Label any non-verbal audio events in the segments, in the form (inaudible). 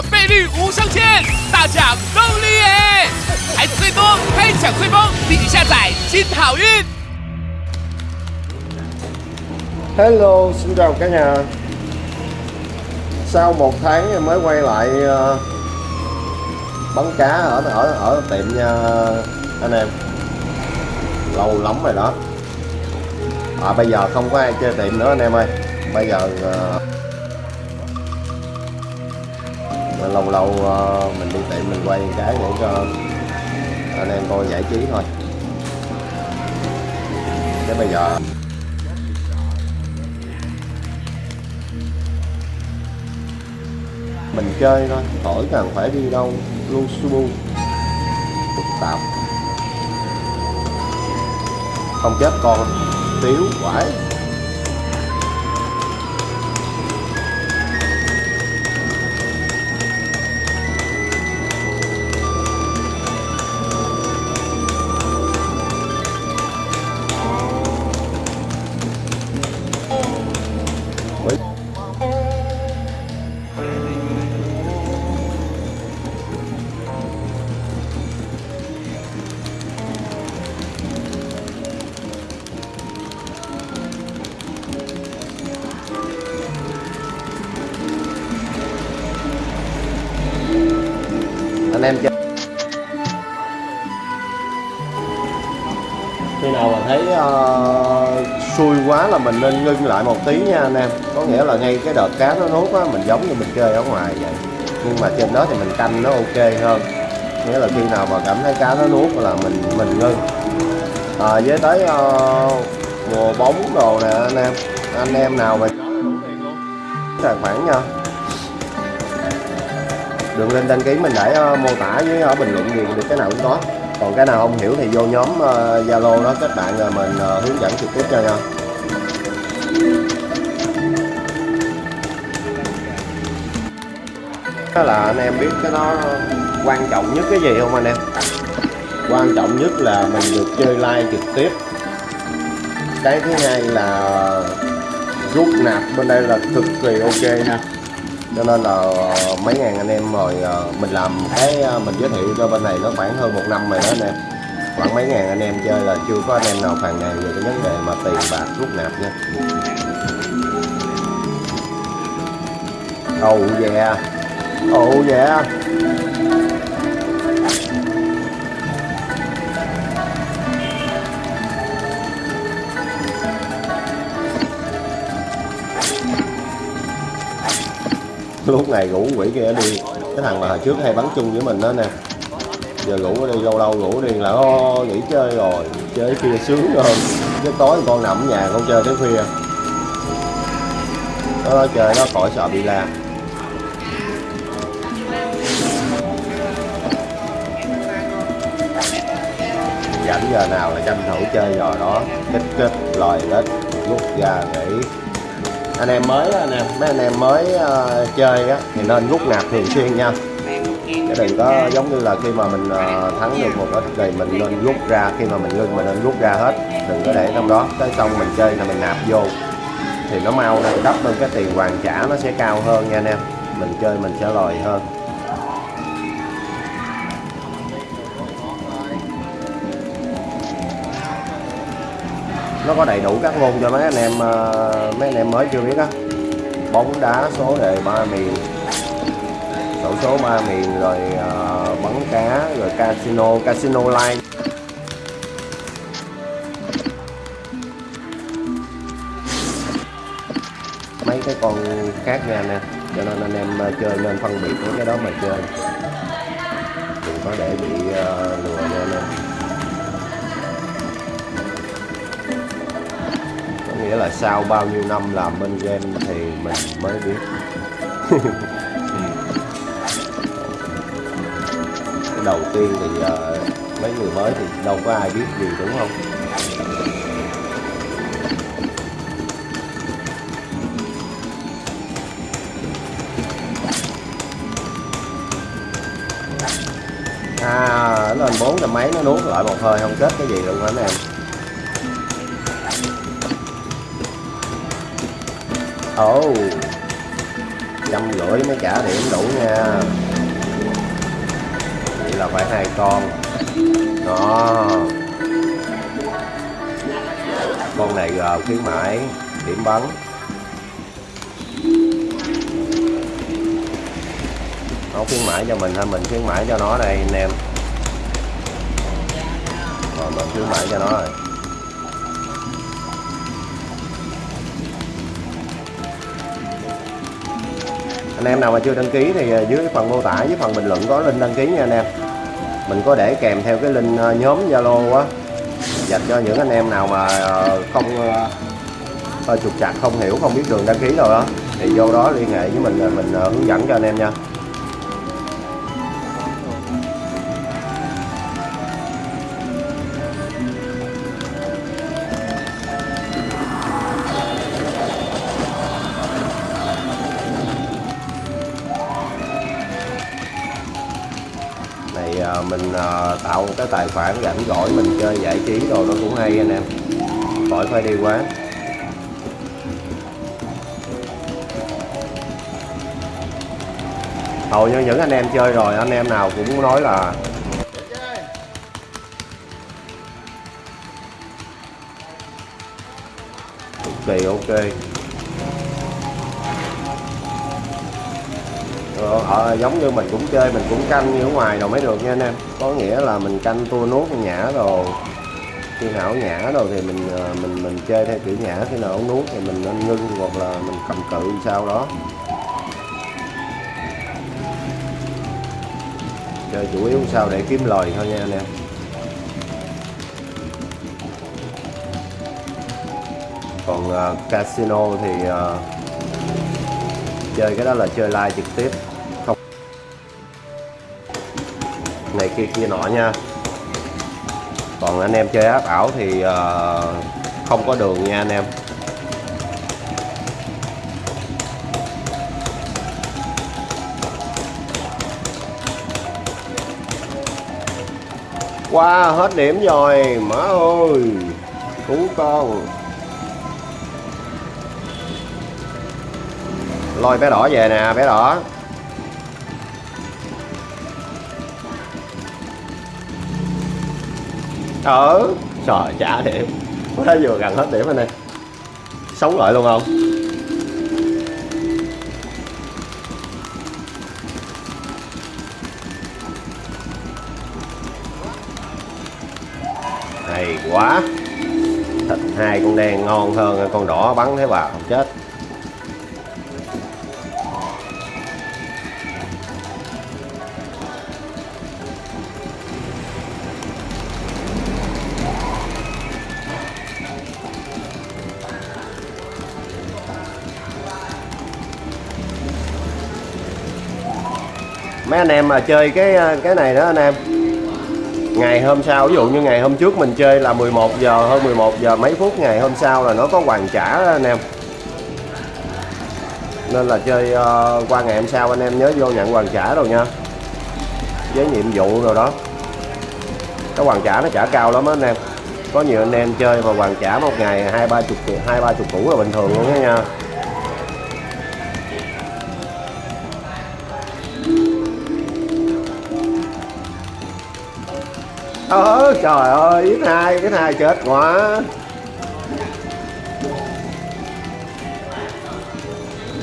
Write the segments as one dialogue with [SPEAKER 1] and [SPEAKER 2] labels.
[SPEAKER 1] 金叠加，倍率无上限，大奖董李耶，孩子最多，开奖最疯，立即下载金好运。
[SPEAKER 2] Hello, xin chào cả nhà Sau một tháng em mới quay lại ờ, bắn cá ở ở ở tiệm nha anh em Lâu lắm rồi đó À bây giờ không có ai chơi tiệm nữa anh em ơi Bây giờ mà lâu lâu ờ, mình đi tiệm mình quay cái để cho anh em coi giải trí thôi. Thế bây giờ. Mình chơi thôi, khỏi cần phải đi đâu, luôn subu phức tạp. Không chết con, tiếu, quải. Xui quá là mình nên ngưng lại một tí nha anh em. Có nghĩa là ngay cái đợt cá nó nuốt á mình giống như mình chơi ở ngoài vậy. Nhưng mà trên đó thì mình canh nó ok hơn. Nghĩa là khi nào mà cảm thấy cá nó nuốt là mình mình ngưng. À, với tới ờ, mùa bóng đồ nè anh em. Anh em nào mà tài khoản nha. Đường link đăng ký mình để ờ, mô tả với ở bình luận gì được cái nào cũng có còn cái nào không hiểu thì vô nhóm Zalo zalo đó các bạn rồi mình uh, hướng dẫn trực tiếp cho nha đó là anh em biết cái nó quan trọng nhất cái gì không anh em? Quan trọng nhất là mình được chơi live trực tiếp. Cái thứ hai là rút nạp bên đây là cực kỳ ok ha cho nên là ờ, mấy ngàn anh em rồi ờ, mình làm cái ờ, mình giới thiệu cho bên này nó khoảng hơn một năm rồi đó anh em. Khoảng mấy ngàn anh em chơi là chưa có anh em nào phàn nàn về cái vấn đề mà tiền bạc, rút nạp nha. Oh yeah. Oh yeah. Lúc này rủ quỷ kia đi. Cái thằng mà hồi trước hay bắn chung với mình đó nè. Giờ rủ đi lâu lâu rủ đi là, ô, nghỉ chơi rồi, chơi kia sướng hơn chứ tối con nằm ở nhà, con chơi tới khuya. Nó nói chơi nó khỏi sợ bị la. Rảnh giờ nào là tranh thủ chơi rồi đó. Kích kích lòi lết, rút ra nghỉ anh em mới anh em mấy anh em mới uh, chơi á thì nên rút nạp thường xuyên nha. Chứ đừng có giống như là khi mà mình uh, thắng được một ít thì mình nên rút ra khi mà mình ngưng mình nên rút ra hết đừng có để trong đó. Tới xong mình chơi là mình nạp vô thì nó mau nâng cấp nên cái tiền hoàn trả nó sẽ cao hơn nha anh em. Mình chơi mình sẽ lòi hơn. Nó có đầy đủ các môn cho mấy anh em ờ, mấy anh em mới chưa biết á. Bóng đá số đề ba miền. Sổ số ba miền rồi uh, bắn cá rồi casino casino live mấy cái con khác nha nè cho nên anh em ờ, chơi nên phân biệt với cái đó mà chơi. Đừng có để bị uh, lừa nghĩa là sau bao nhiêu năm làm bên game thì mình mới biết. (laughs) Cái đầu tiên thì uh, mấy người mới thì đâu có ai biết gì đúng không? À lên bốn là mấy nó nuốt lại một hơi không kết cái gì luôn hả anh em? Ồ. Trăm rưỡi mới trả điểm đủ nha. Vậy là phải hai con. Đó. Con này gờ khuyến mãi, điểm bắn. Nó khuyến mãi cho mình hay mình khuyến mãi cho nó đây, anh em. Rồi, mình khuyến mãi cho nó rồi. Anh em nào mà chưa đăng ký thì à, dưới phần mô tả, dưới phần bình luận có link đăng ký nha anh em. Mình có để kèm theo cái link à, nhóm zalo á, dành cho những anh em nào mà à, không trục trặc, không hiểu, không biết đường đăng ký rồi đó, thì vô đó liên hệ với mình mình hướng dẫn cho anh em nha. Cái tài khoản rảnh rỗi mình chơi giải trí rồi nó cũng hay anh em. Khỏi phải đi quá. Hầu như những anh em chơi rồi, anh em nào cũng nói là cực kỳ ok. Ờ, ờ, giống như mình cũng chơi mình cũng canh như ở ngoài rồi mới được nha anh em. Có nghĩa là mình canh tua nút nhã rồi. Khi nào nhã rồi thì mình ờ, mình mình chơi theo kiểu nhã khi nào nuốt thì mình nên ngưng hoặc là mình cầm cự sau đó. Chơi chủ yếu sao để kiếm lời thôi nha anh em. Còn uh, casino thì uh, chơi cái đó là chơi live trực tiếp. Này kia kia nọ nha. Còn anh em chơi áp ảo thì ờ, không có đường nha anh em. Qua wow, hết điểm rồi má ơi cứu con. Lôi bé đỏ về nè bé đỏ. Ờ trời trả điểm quá vừa gần hết điểm anh ơi sống lại luôn không? Hay quá. Thịt hai con đen ngon hơn, con đỏ bắn thế vào chết. Anh em mà chơi cái ờ, cái này đó anh em. Ngày hôm sau ví dụ như ngày hôm trước mình chơi là 11 giờ hơn 11 giờ mấy phút ngày hôm sau là nó có hoàn trả đó anh em. Nên là chơi uh, qua ngày hôm sau anh em nhớ vô nhận hoàn trả rồi nha. Với nhiệm vụ rồi đó. Cái hoàn trả nó trả cao lắm đó anh em. Có nhiều anh em chơi mà hoàn trả một ngày hai ba chục hai ba chục củ là bình thường luôn đó nha. Ờ trời ơi ít hai cái hai chết quá.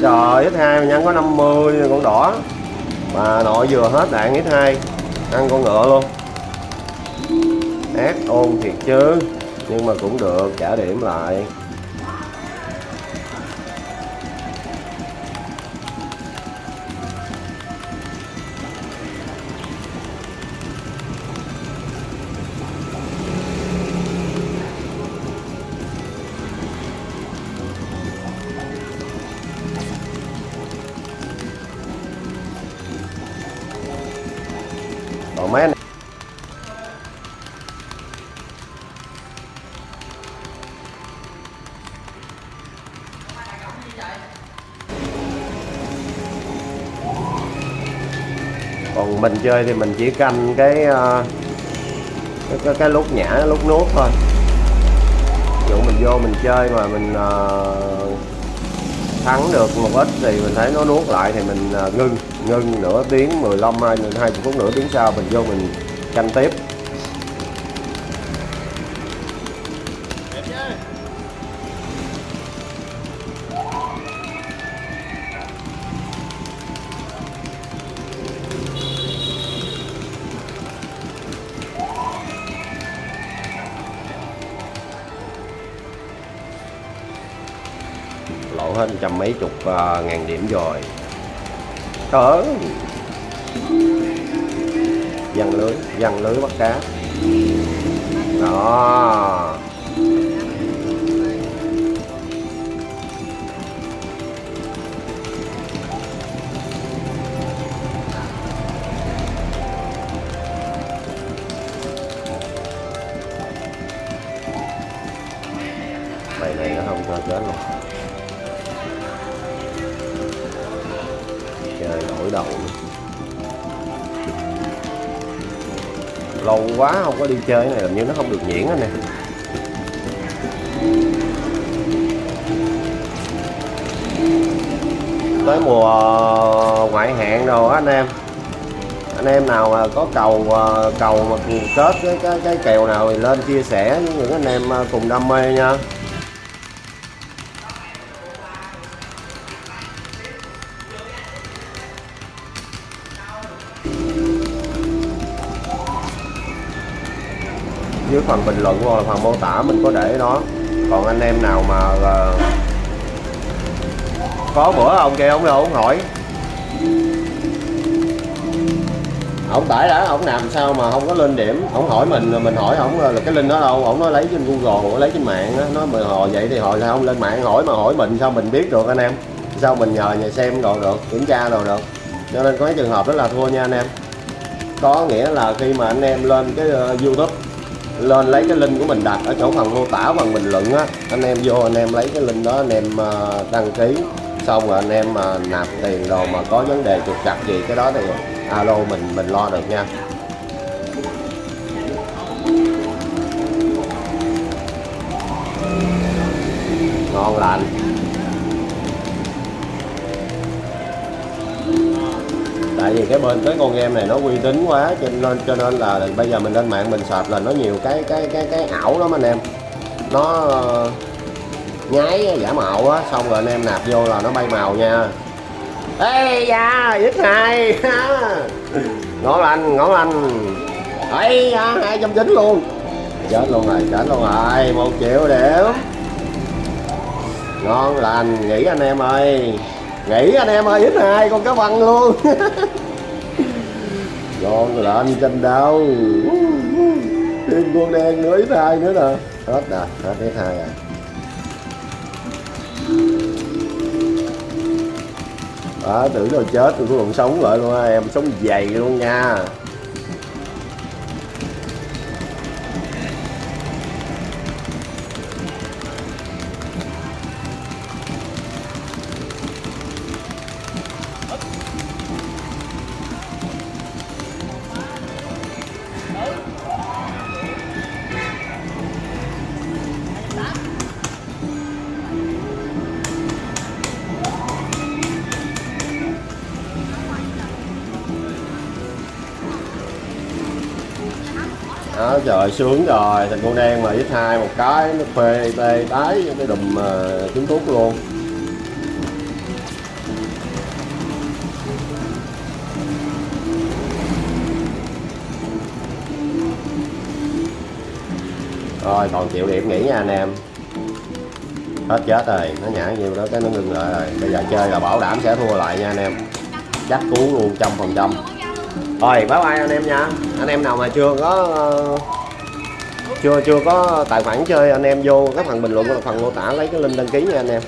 [SPEAKER 2] Trời ít hai mà nhân có 50 con đỏ. Mà nội vừa hết đạn ít hai ăn con ngựa luôn. Ác ôn thiệt chứ, nhưng mà cũng được, trả điểm lại. Còn mình chơi thì mình chỉ canh cái ờ, cái, cái, cái lúc nhả lúc nuốt thôi. Ví dụ mình vô mình chơi mà mình uh, thắng được một ít thì mình thấy nó nuốt lại thì mình uh, ngưng ngưng nửa tiếng 15 hai 20 phút nửa tiếng sau mình vô mình canh tiếp. Mấy chục uh, ngàn điểm rồi. Cỡ văng lưới văng lưới bắt cá. Đó. Bài này nó không cho chết luôn. Nổi đầu. Luôn. lâu quá không có đi chơi cái này làm như nó không được nhuyễn anh nè. Tới mùa ờ, ngoại hạn rồi á anh em. Anh em nào mà có cầu ờ, cầu mà kết cái cái, cái kèo nào thì lên chia sẻ với những anh em ờ, cùng đam mê nha. Dưới phần bình luận hoặc là phần mô tả mình có để đó còn anh em nào mà là có bữa ông kia ông đâu ông hỏi. Ông tải đã ông làm sao mà không có lên điểm? Ông hỏi mình rồi mình hỏi, ông là cái link đó đâu? Ông nói lấy trên google lấy trên mạng đó nó mà họ vậy thì họ sao không lên mạng hỏi mà hỏi mình sao mình biết được anh em? Sao mình nhờ nhà xem rồi được, kiểm tra rồi được? Cho nên có cái trường hợp đó là thua nha anh em. Có nghĩa là khi mà anh em lên cái ờ, youtube lên lấy cái link của mình đặt ở chỗ phần mô tả phần bình luận á. Anh em vô, anh em lấy cái link đó, anh em ờ, đăng ký. Xong rồi anh em mà nạp tiền đồ mà có vấn đề trục trặc gì cái đó thì alo mình mình lo được nha. Ngon lành. Tại vì cái bên, cái con game này nó uy tín quá, cho nên cho nên là bây giờ mình lên mạng mình search là nó nhiều cái cái cái cái ảo lắm anh em. Nó ờ, nháy giả mạo á, xong rồi anh em nạp vô là nó bay màu nha. Ê, da dứt này (laughs) ngon lành ngon lành ấy da, hai trăm chín luôn. Chết luôn rồi, chết luôn rồi, một triệu điểm ngon lành, nghỉ anh em ơi nghỉ anh em ơi, ít hai con cá văn luôn. (laughs) Ngon lành tranh đâu. Thêm con đen nữa, ít hai nữa nè. Hết nè, hết ít hai à. Đó tưởng rồi chết tôi còn sống lại luôn em sống dày luôn nha. Trời sướng rồi. Thành con đen mà ít hai một cái nó phê tê tái cái đùm uh, trứng thuốc luôn. Rồi còn chịu điểm nghỉ nha anh em. Hết chết rồi nó nhả nhiều đó cái nó ngừng lại rồi. Bây giờ chơi là bảo đảm sẽ thua lại nha anh em. Chắc cú luôn trăm phần trăm. Rồi bye bye anh em nha. Anh em nào mà chưa có chưa chưa có tài khoản chơi anh em vô cái phần bình luận của phần mô tả lấy cái link đăng ký nha anh em.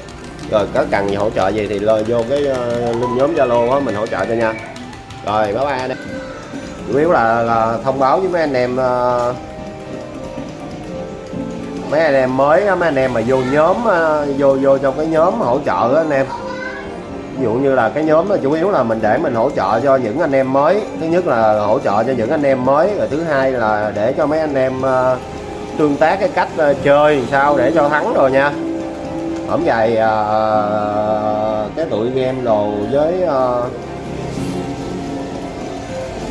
[SPEAKER 2] Rồi có cần gì hỗ trợ gì thì lời vô cái ờ, link nhóm zalo á mình hỗ trợ cho nha. Rồi bye bye anh em. Chủ yếu là, là thông báo với mấy anh em ờ, mấy anh em mới mấy anh em mà vô nhóm ờ, vô vô trong cái nhóm hỗ trợ đó anh em. Ví dụ như là cái nhóm là chủ yếu là mình để mình hỗ trợ cho những anh em mới. Thứ nhất là hỗ trợ cho những anh em mới rồi thứ hai là để cho mấy anh em tương tác cái cách ờ, chơi sao để cho thắng rồi nha. Ổng dài uh, cái tụi game đồ với uh,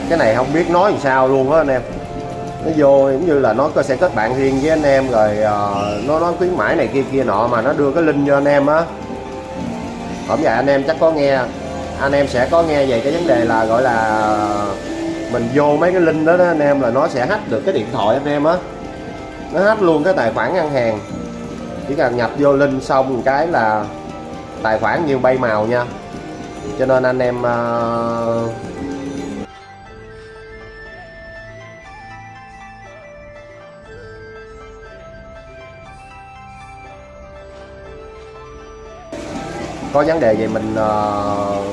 [SPEAKER 2] cái này không biết nói làm sao luôn á anh em. Nó vô giống như là nó có sẽ kết bạn riêng với anh em rồi uh, nó nói khuyến mãi này kia kia nọ mà nó đưa cái link cho anh em á. Ổng dài anh em chắc có nghe anh em sẽ có nghe về cái vấn đề là gọi là mình vô mấy cái link đó, đó anh em là nó sẽ hack được cái điện thoại anh em á nó hết luôn cái tài khoản ngân hàng. Chỉ cần nhập vô link xong một cái là tài khoản như bay màu nha. Cho nên anh em uh, có vấn đề gì mình uh,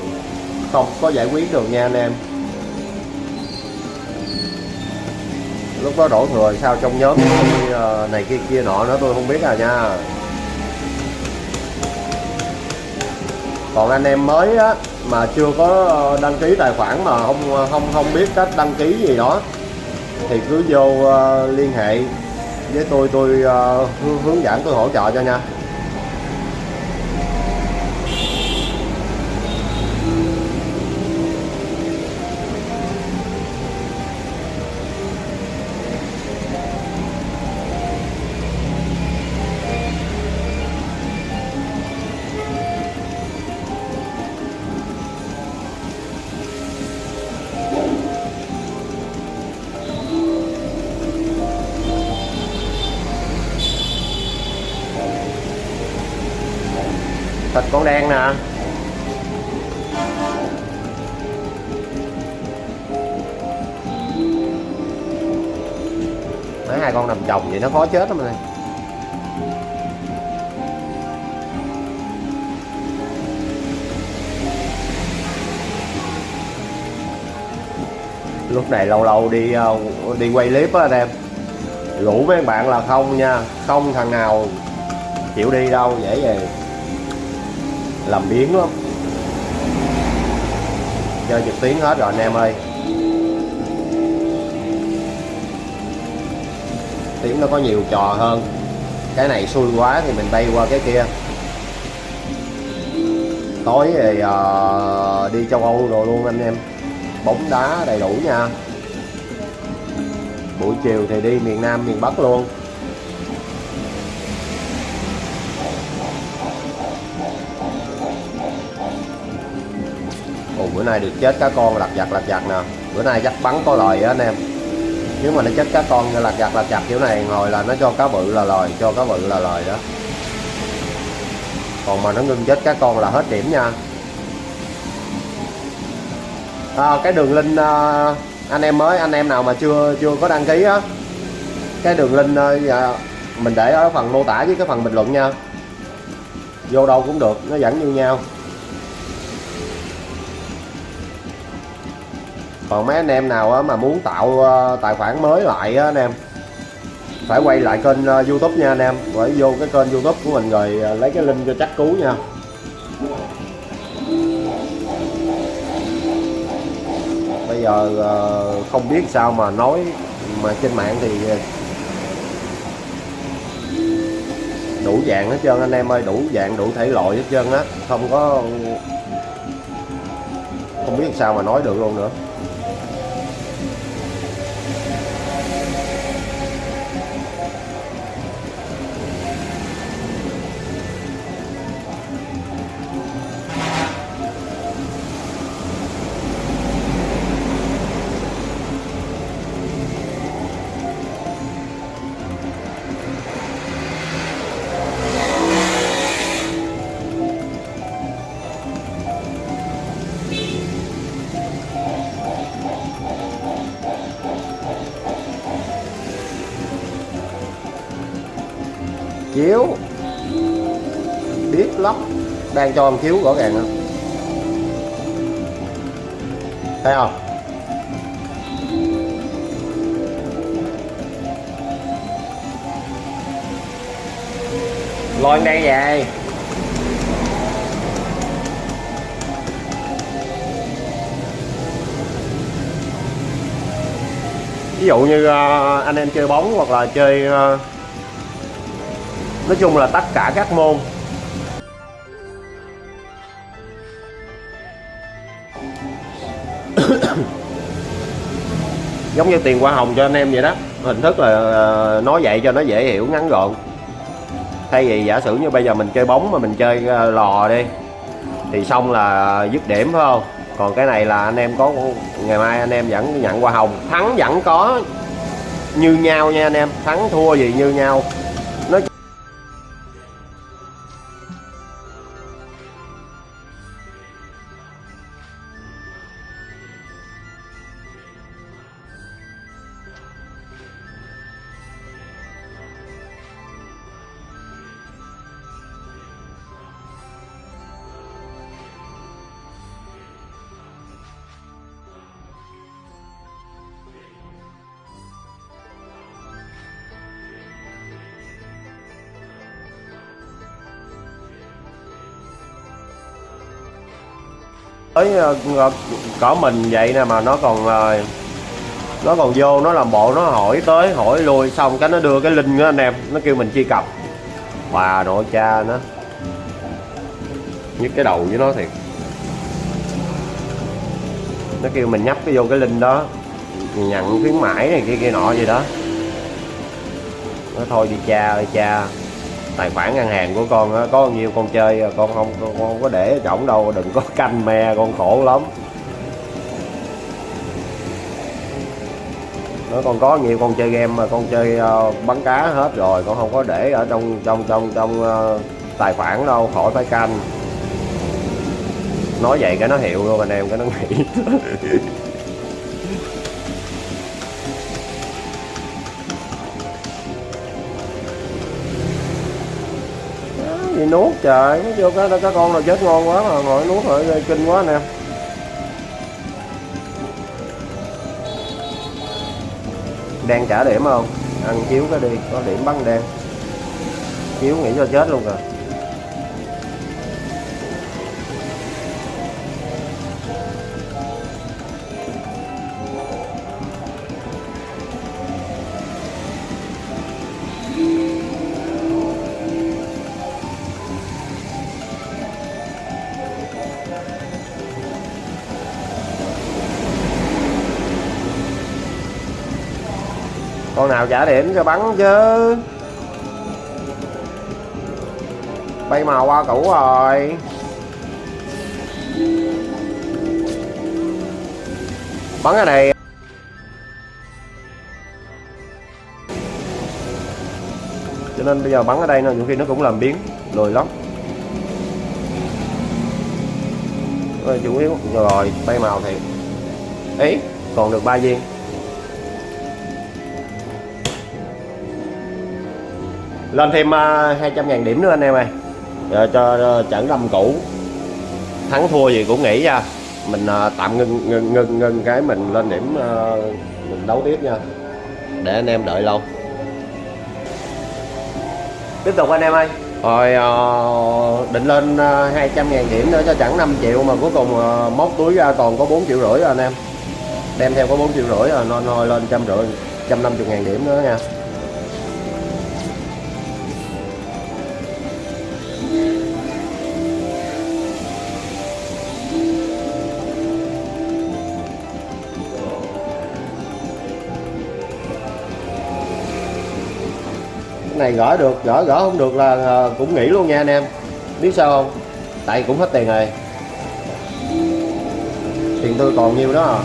[SPEAKER 2] không có giải quyết được nha anh em. Lúc đó đổ thừa sao? Trong nhóm ờ, này kia kia nọ nữa tôi không biết à nha. Còn anh em mới á mà chưa có ờ, đăng ký tài khoản mà không ờ, không không biết cách đăng ký gì đó thì cứ vô uh, liên hệ với tôi tôi uh, hướng dẫn tôi hỗ trợ cho nha. Vậy nó khó chết lắm này lúc này lâu lâu đi ờ, đi quay clip á anh em. Rủ mấy bạn là không nha, không thằng nào chịu đi đâu, dễ về. Làm biến lắm. Chơi trực tuyến hết rồi anh em ơi. Tiếng nó có nhiều trò hơn. Cái này xui quá thì mình bay qua cái kia. Tối thì uh, đi châu Âu rồi luôn anh em. Bóng đá đầy đủ nha. Buổi chiều thì đi miền Nam miền Bắc luôn. Ồ, bữa nay được chết cá con lặt vặt lặt vặt nè. Bữa nay chắc bắn có lời á anh em nếu mà nó chết cá con lặt chặt lặt chặt kiểu này ngồi là nó cho cá bự là lòi cho cá bự là lòi đó. Còn mà nó ngưng chết cá con là hết điểm nha. À, cái đường link à, anh em mới anh em nào mà chưa chưa có đăng ký á cái đường link à, dạ, mình để ở phần mô tả với cái phần bình luận nha. Vô đâu cũng được nó vẫn như nhau. Còn mấy anh em nào mà muốn tạo ờ, tài khoản mới lại á, anh em, phải quay lại kênh ờ, youtube nha anh em. Phải vô cái kênh youtube của mình rồi ờ, lấy cái link cho chắc cú nha. Bây giờ không biết sao mà nói, mà trên mạng thì đủ dạng hết trơn anh em ơi, đủ dạng, đủ thể loại hết trơn á. Không có, không biết sao mà nói được luôn nữa. Đang cho em chiếu rõ ràng không? Thấy không? Lôi đang về. Ví dụ như ờ, anh em chơi bóng hoặc là chơi ờ, nói chung là tất cả các môn giống như tiền hoa hồng cho anh em vậy đó. Hình thức là ờ, nói vậy cho nó dễ hiểu, ngắn gọn. Thay vì giả sử như bây giờ mình chơi bóng mà mình chơi ờ, lò đi, thì xong là dứt điểm, phải không? Còn cái này là anh em có, ngày mai anh em vẫn nhận hoa hồng. Thắng vẫn có như nhau nha anh em. Thắng thua gì như nhau. Tới ờ, ờ mình vậy nè mà nó còn ờ, nó còn vô nó làm bộ nó hỏi tới hỏi lui xong cái nó đưa cái link đó anh em nó kêu mình truy cập. Bà nội cha nó. Nhức cái đầu với nó thiệt. Nó kêu mình nhấp cái vô cái link đó nhận khuyến mãi này kia kia nọ gì đó. Nó thôi đi cha ơi cha tài khoản ngân hàng của con đó, có bao nhiêu con chơi con không con không có để ở trỏng đâu đừng có (laughs) canh me con khổ lắm. Nó còn có nhiều con chơi game mà con chơi uh, bắn cá hết rồi con không có để ở trong trong trong trong uh, tài khoản đâu khỏi phải canh. Nói vậy cái nó hiểu luôn anh em cái nó nghĩ. (laughs) gì nuốt trời. Nó vô cái cái con nào chết ngon quá mà, ngồi nuốt rồi kinh quá anh em đang trả điểm không? Ăn chiếu cái đi, có điểm bắn đen. Chiếu nghĩ cho chết luôn rồi trả điểm cho bắn chứ. Bay màu qua cũ rồi. Bắn cái này. Cho nên bây giờ bắn ở đây nó nhiều khi nó cũng làm biến, lười lắm. Rồi chủ yếu, rồi, bay màu thì ý, còn được ba viên. Lên thêm uh, 200 ngàn điểm nữa anh em ơi. Rồi cho uh, trận năm cũ. Thắng thua gì cũng nghĩ nha. Mình uh, tạm ngưng ngưng ngưng ngưng cái mình lên điểm uh, mình đấu tiếp nha. Để anh em đợi lâu. Tiếp tục anh em ơi. Rồi uh, định lên uh, 200 ngàn điểm nữa cho chẳng 5 triệu mà cuối cùng móc túi ra còn có 4 triệu rưỡi rồi anh em. Đem theo có 4 triệu rưỡi rồi nên thôi lên trăm rưỡi 150 ngàn điểm nữa nha này gỡ được gỡ gỡ không được là ờ, cũng nghỉ luôn nha anh em. Biết sao không? Tại cũng hết tiền rồi. Tiền tôi còn nhiêu đó à.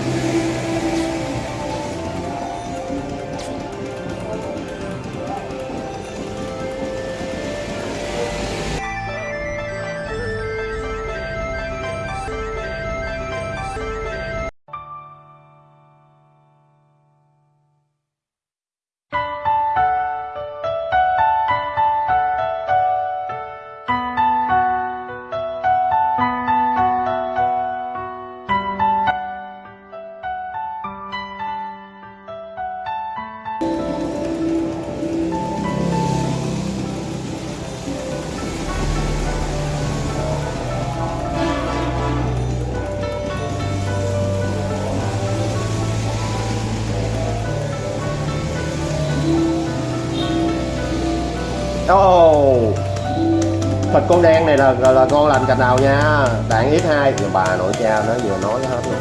[SPEAKER 2] Thịt con đen này là là, là con làm cành nào nha? Đạn ít hai. Bà nội cha nó vừa nói hết luôn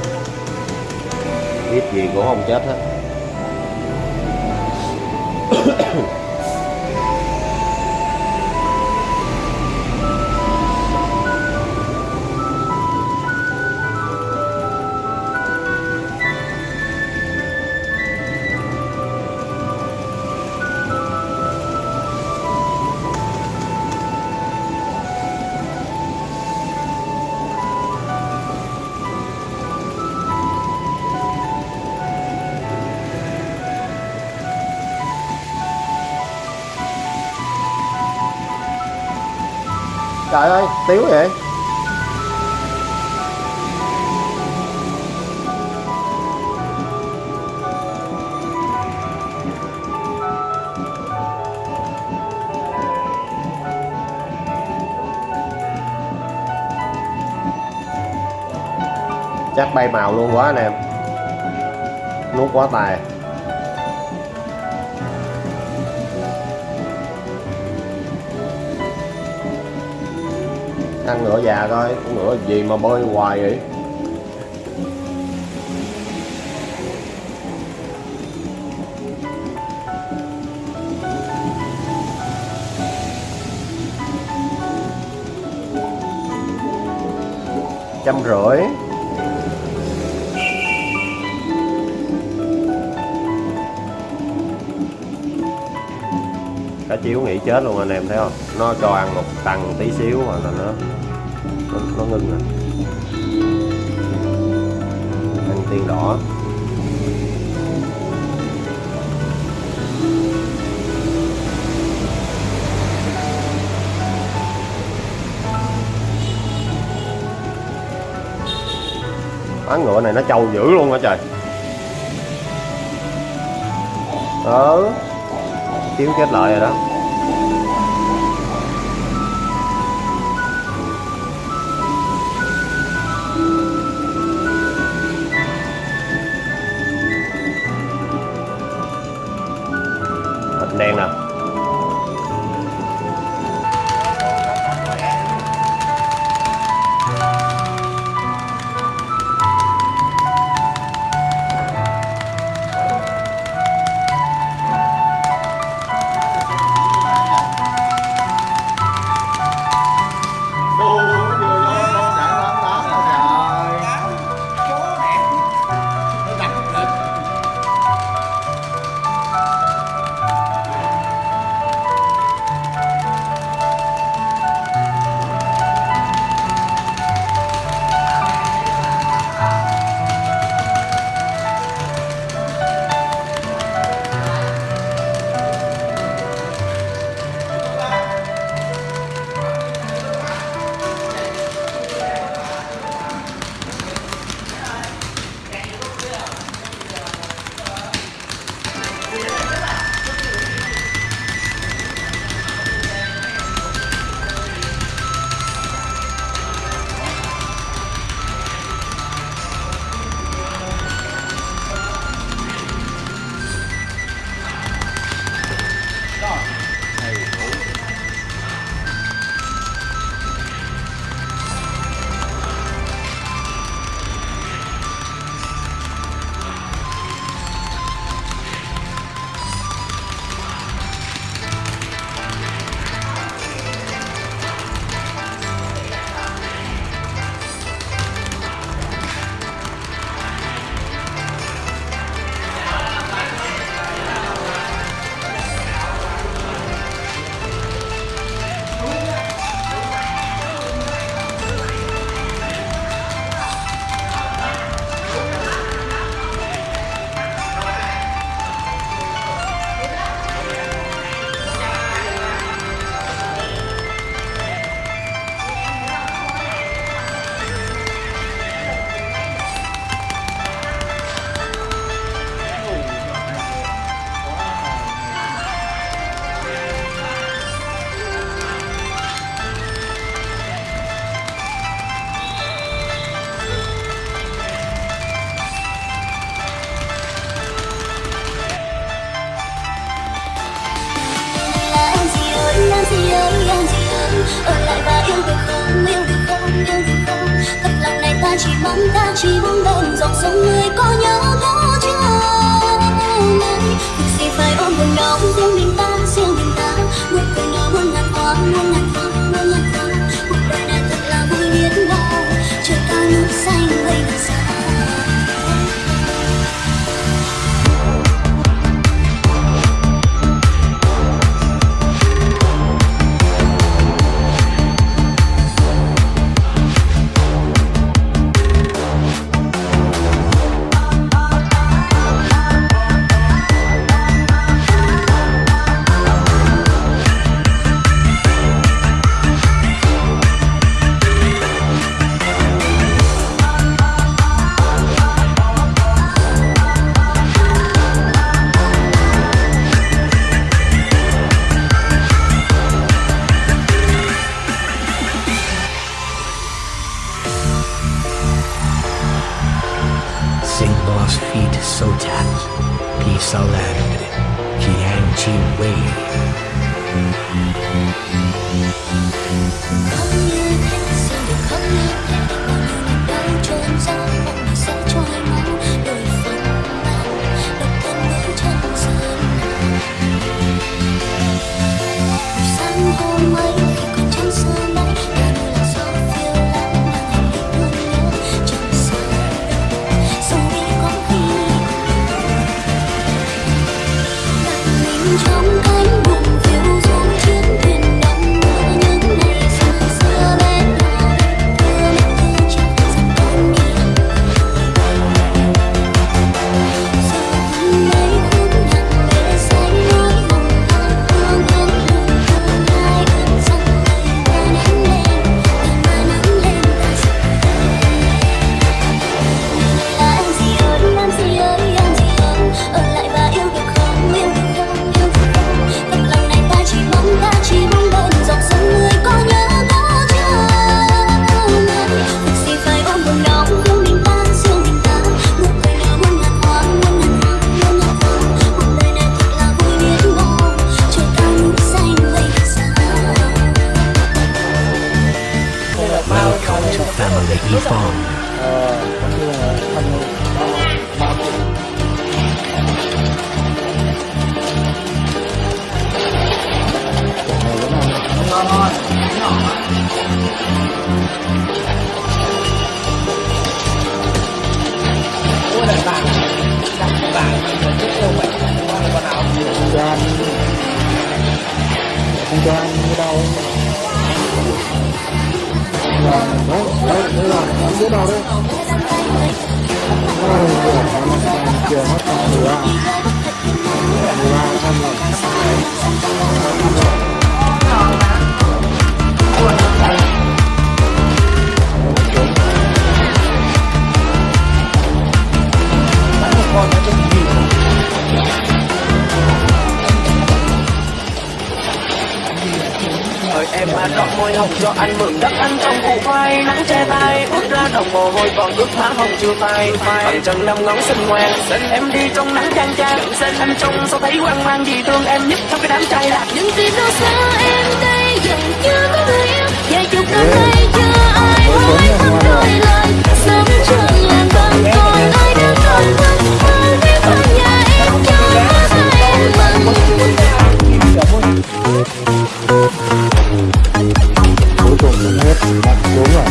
[SPEAKER 2] ít gì cũng không chết hết. Trời ơi tiếu vậy. Chắc bay màu luôn quá anh em. Nuốt quá tài. Ăn ngựa già thôi con ngựa gì mà bơi hoài vậy? Trăm rưỡi. Chiếu nghỉ chết luôn anh em thấy không? Nó cho ăn một tầng tí xíu mà là nó nó, nó ngưng rồi. Ăn tiên đỏ. Bán ngựa này nó trâu dữ luôn hả trời? Ờ. Kiếm kết lợi rồi đó.
[SPEAKER 3] Gracias. không chưa
[SPEAKER 4] phai bàn chân năm ngón xinh ngoan em đi trong nắng chang chang. Anh trông sao thấy hoang mang vì thương em nhất trong cái đám trai lạc.
[SPEAKER 3] Những vì đâu xa em đây dần chưa có người yêu. Vài chục năm nay chưa ai hối thăm đôi lời. Sớm trường làm bằng tôi ai đang còn vắng hơn biết ở nhà em cho sao em mừng
[SPEAKER 5] cuối cùng hết. Đặt xuống rồi.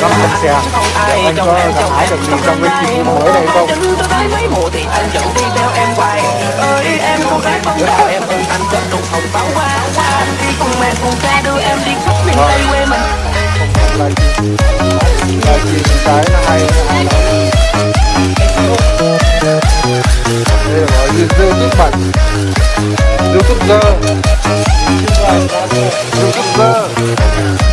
[SPEAKER 5] Trong thật xe Anh có gặp hái được gì trong cái kỳ mới này không?
[SPEAKER 4] thì anh vẫn đi theo em hoài ơi em cô gái bóng đào em ơn anh trong đồng phòng pháo hoa anh đi cùng em cùng cha đưa em đi khắp miền tây quê mình
[SPEAKER 5] lời chuyện cái là hay đây là gói dưa nước mặn dưa cúc dơ dưa cúc dơ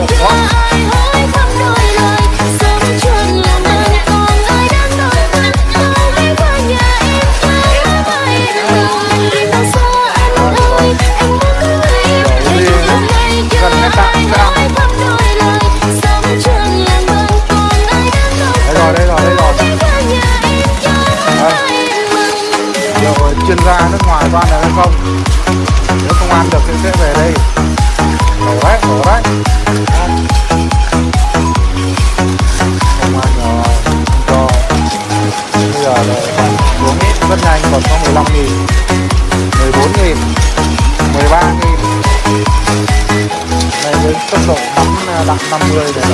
[SPEAKER 5] 你 Florida.